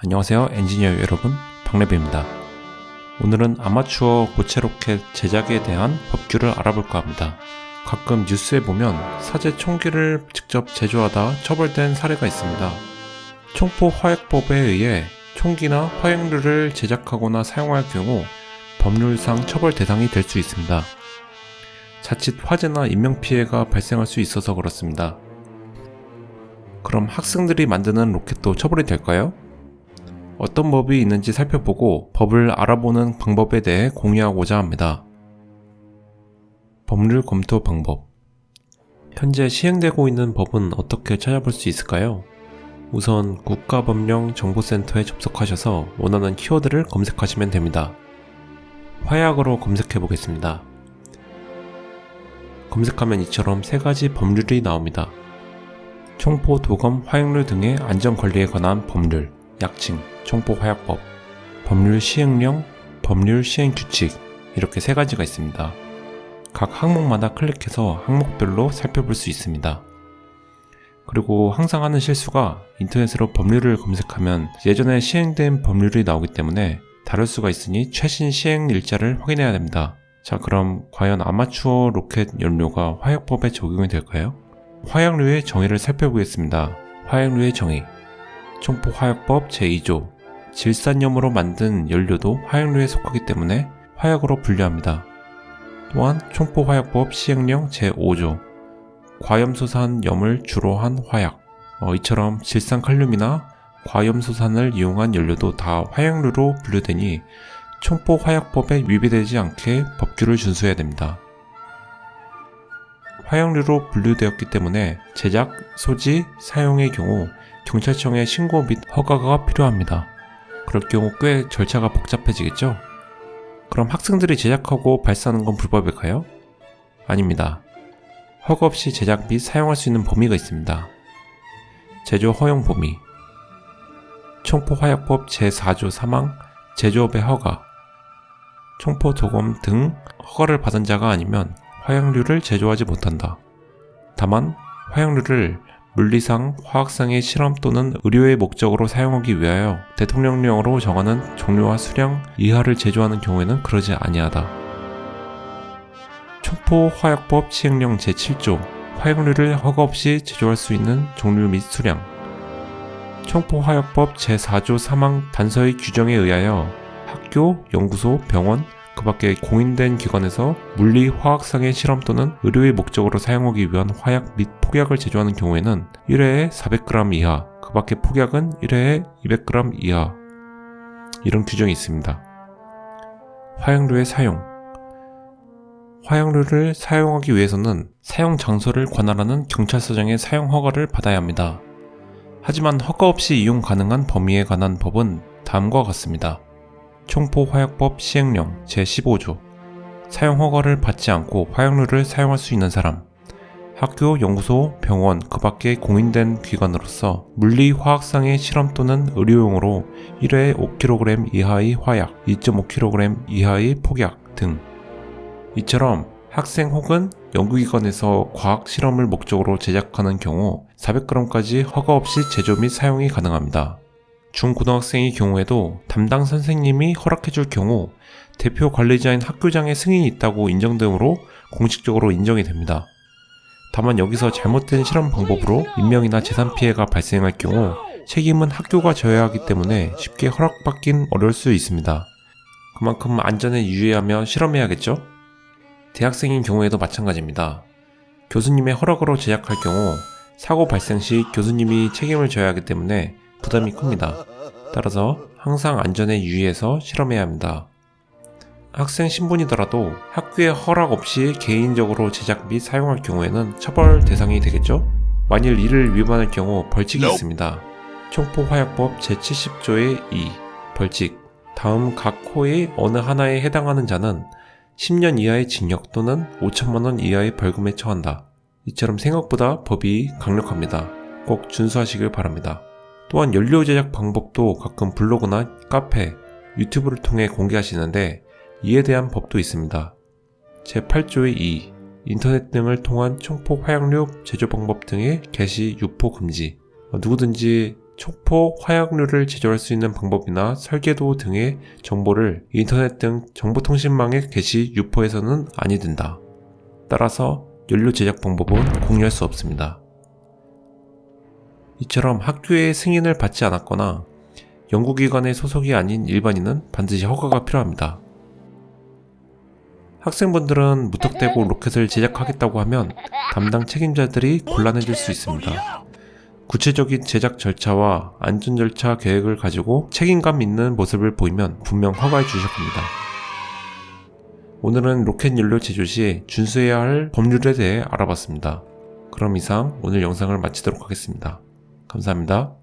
안녕하세요 엔지니어 여러분. 박래비입니다. 오늘은 아마추어 고체 로켓 제작에 대한 법규를 알아볼까 합니다. 가끔 뉴스에 보면 사제 총기를 직접 제조하다 처벌된 사례가 있습니다. 총포 화약법에 의해 총기나 화약류를 제작하거나 사용할 경우 법률상 처벌 대상이 될 수 있습니다. 자칫 화재나 인명피해가 발생할 수 있어서 그렇습니다. 그럼 학생들이 만드는 로켓도 처벌이 될까요? 어떤 법이 있는지 살펴보고 법을 알아보는 방법에 대해 공유하고자 합니다. 법률 검토 방법 현재 시행되고 있는 법은 어떻게 찾아볼 수 있을까요? 우선 국가법령 정보센터에 접속하셔서 원하는 키워드를 검색하시면 됩니다. 화약으로 검색해 보겠습니다. 검색하면 이처럼 세 가지 법률이 나옵니다. 총포, 도검, 화약류 등의 안전관리에 관한 법률, 약칭 총포화약법, 법률 시행령, 법률 시행 규칙 이렇게 세 가지가 있습니다. 각 항목마다 클릭해서 항목별로 살펴볼 수 있습니다. 그리고 항상 하는 실수가 인터넷으로 법률을 검색하면 예전에 시행된 법률이 나오기 때문에 다를 수가 있으니 최신 시행 일자를 확인해야 됩니다. 자 그럼 과연 아마추어 로켓 연료가 화약법에 적용이 될까요? 화약류의 정의를 살펴보겠습니다. 화약류의 정의 총포화약법 제2조 질산염으로 만든 연료도 화약류에 속하기 때문에 화약으로 분류합니다. 또한 총포화약법 시행령 제5조 과염소산 염을 주로 한 화약 어, 이처럼 질산칼륨이나 과염소산을 이용한 연료도 다 화약류로 분류되니 총포화약법에 위배되지 않게 법규를 준수해야 됩니다. 화약류로 분류되었기 때문에 제작, 소지, 사용의 경우 경찰청에 신고 및 허가가 필요합니다. 그럴 경우 꽤 절차가 복잡해지겠죠? 그럼 학생들이 제작하고 발사하는 건 불법일까요? 아닙니다. 허가 없이 제작 및 사용할 수 있는 범위가 있습니다. 제조 허용 범위 총포화약법 제4조 사망 제조업의 허가 총포 도검 등 허가를 받은 자가 아니면 화약류를 제조하지 못한다. 다만 화약류를 물리상, 화학상의 실험 또는 의료의 목적으로 사용하기 위하여 대통령령으로 정하는 종류와 수량 이하를 제조하는 경우에는 그러지 아니하다. 총포화약법 시행령 제7조 화약류를 허가 없이 제조할 수 있는 종류 및 수량 총포화약법 제4조 사망 단서의 규정에 의하여 학교, 연구소, 병원, 그 밖에 공인된 기관에서 물리, 화학상의 실험 또는 의료의 목적으로 사용하기 위한 화약 및 폭약을 제조하는 경우에는 1회에 400g 이하, 그 밖에 폭약은 1회에 200g 이하 이런 규정이 있습니다. 화약류의 사용 화약류를 사용하기 위해서는 사용 장소를 관할하는 경찰서장의 사용 허가를 받아야 합니다. 하지만 허가 없이 이용 가능한 범위에 관한 법은 다음과 같습니다. 총포화약법 시행령 제15조. 사용 허가를 받지 않고 화약류를 사용할 수 있는 사람. 학교, 연구소, 병원, 그 밖에 공인된 기관으로서 물리, 화학상의 실험 또는 의료용으로 1회에 5kg 이하의 화약, 2.5kg 이하의 폭약 등. 이처럼 학생 혹은 연구기관에서 과학 실험을 목적으로 제작하는 경우 400g까지 허가 없이 제조 및 사용이 가능합니다. 중고등학생의 경우에도 담당 선생님이 허락해줄 경우 대표 관리자인 학교장의 승인이 있다고 인정되므로 공식적으로 인정이 됩니다. 다만 여기서 잘못된 실험 방법으로 인명이나 재산 피해가 발생할 경우 책임은 학교가 져야 하기 때문에 쉽게 허락받긴 어려울 수 있습니다. 그만큼 안전에 유의하며 실험해야겠죠? 대학생인 경우에도 마찬가지입니다. 교수님의 허락으로 제작할 경우 사고 발생 시 교수님이 책임을 져야 하기 때문에 부담이 큽니다. 따라서 항상 안전에 유의해서 실험해야 합니다. 학생 신분이더라도 학교의 허락 없이 개인적으로 제작 및 사용할 경우에는 처벌 대상이 되겠죠? 만일 이를 위반할 경우 벌칙이 있습니다. 총포화약법 제70조의 2 벌칙 다음 각 호의 어느 하나에 해당하는 자는 10년 이하의 징역 또는 5천만원 이하의 벌금에 처한다. 이처럼 생각보다 법이 강력합니다. 꼭 준수하시길 바랍니다. 또한 연료 제작 방법도 가끔 블로그나 카페, 유튜브를 통해 공개하시는데 이에 대한 법도 있습니다. 제8조의 2. 인터넷 등을 통한 총포 화약류 제조 방법 등의 게시, 유포 금지. 누구든지 촉포, 화약류를 제조할 수 있는 방법이나 설계도 등의 정보를 인터넷 등 정보통신망에 게시 유포해서는 아니 된다. 따라서 연료 제작 방법은 공유할 수 없습니다. 이처럼 학교의 승인을 받지 않았거나 연구기관의 소속이 아닌 일반인은 반드시 허가가 필요합니다. 학생분들은 무턱대고 로켓을 제작하겠다고 하면 담당 책임자들이 곤란해질 수 있습니다. 구체적인 제작 절차와 안전 절차 계획을 가지고 책임감 있는 모습을 보이면 분명 허가해 주실 겁니다. 오늘은 로켓 연료 제조 시 준수해야 할 법률에 대해 알아봤습니다. 그럼 이상 오늘 영상을 마치도록 하겠습니다. 감사합니다.